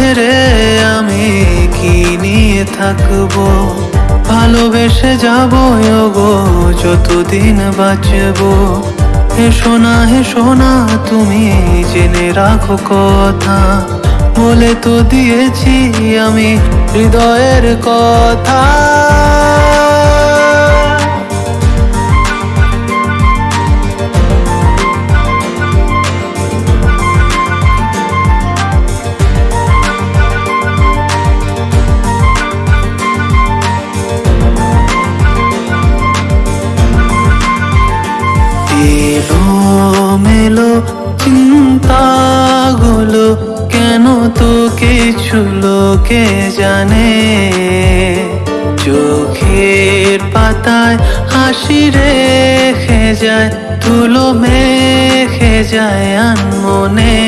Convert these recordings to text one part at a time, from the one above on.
ছেড়ে আমি কি নিয়ে থাকব? ভালোবেসে যাব গো যতদিন বাঁচবো। হে সোনা হে সোনা তুমি জেনে রাখো কথা। বলে তো দিয়েছি আমি হৃদয়ের কথা। এলো মেলো, চিন্তাগুলো কেন তো কিছু লোকে জানে? চোখের পাতায় হাসি রেখে যায় তুলো মেখে যায় আনমনে।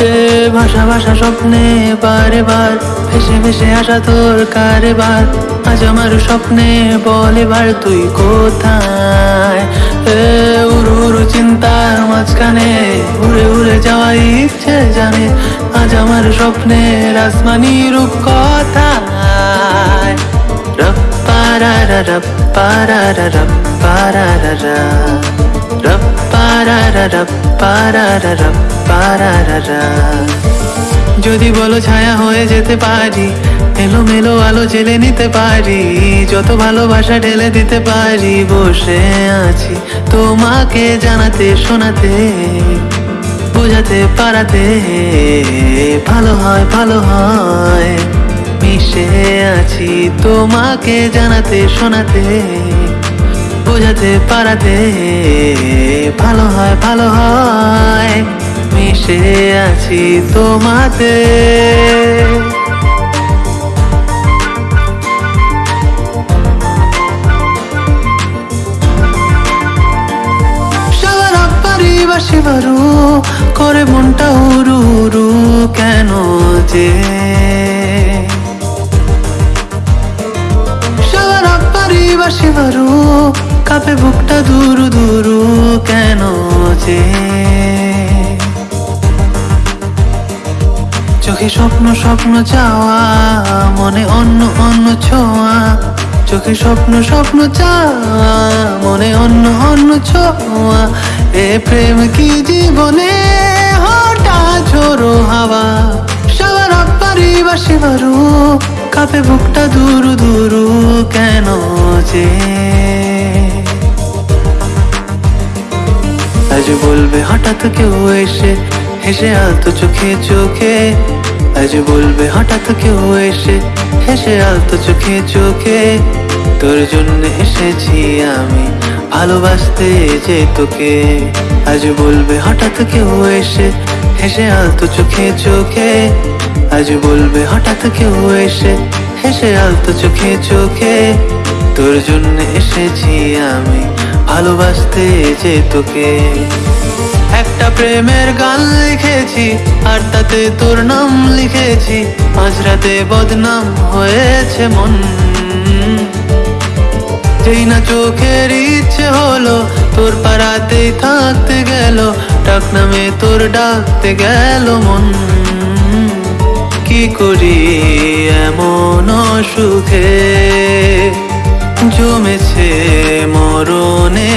এ ভাষা ভাষা স্বপ্নে বারে বার ভেসে ভেসে আসা তোর কারবার। আজ আমার স্বপ্নে বল এবার তুই কোথায়? এ উড়ু উড়ু চিন্তার মাঝখানে উড়ে উড়ে যাওয়া ইচ্ছে জানে। আজ আমার স্বপ্নের আসমানি রূপ কথায়? রপ্পারারা রপ্পারারা রপ্পারারা রপ্পারারা রপ্পারারা রপ্পারারা যদি বলো ছায়া হয়ে যেতে পারি এলো মেলো আলো জেলে নিতে পারি, যত ভালোবাসা ঢেলে দিতে পারি, বসে আছি তোমাকে জানাতে, শোনাতে, বোঝাতে, পারাতে। ভালো হয় ভালো হয়, মিশে আছি তোমাকে জানাতে, শোনাতে। বোঝাতে পারাতে ভালো হয় ভালো হয়। মিশে আছি তোমাতে। সারাপারি বাসি বারু, করে মনটা উরু উরু কেন যে? সারাপারি বাসি বারু কাপে বুকটা দুরু দুরু কেন যে? চোখে স্বপ্ন স্বপ্ন চাওয়া, মনে অন্য অন্য ছোঁয়া। চোখে স্বপ্ন স্বপ্ন চাওয়া, মনে অন্য অন্য ছোঁয়া। এ প্রেম কি জীবনে হঠাৎ ঝোড়ো হাওয়া? সবার পারি বাসি বারু কাপে বুকটা দুরু দুরু কেন যে? আজ বলবে, হঠাৎ কেউ এসে হেসে আলতো চোখে চোখে। আজ বলবে, হঠাৎ কেউ এসে হেসে আলতো চোখে চোখে। তোর জন্য এসেছি আমি, ভালোবাসতে যে তোকে। আজ বলবে, হঠাৎ কেউ এসে হেসে আলতো চোখে চোখে। আজ বলবে, হঠাৎ কেউ এসে হেসে আলতো চোখে চোখে। তোর জন্য এসেছি আমি ভালোবাসতে যে তোকে একটা প্রেমের গান লিখেছি, আর তাতে তোর নাম লিখেছি। মাঝরাতে বদনাম হয়েছে মন। যেই না চোখের ইচ্ছে হলো, তোর পাড়াতেই থাকতে গেল, ডাক নামে তোর ডাকতে গেল মন। কি করি এমন সুখে জমেছে মরণে বুক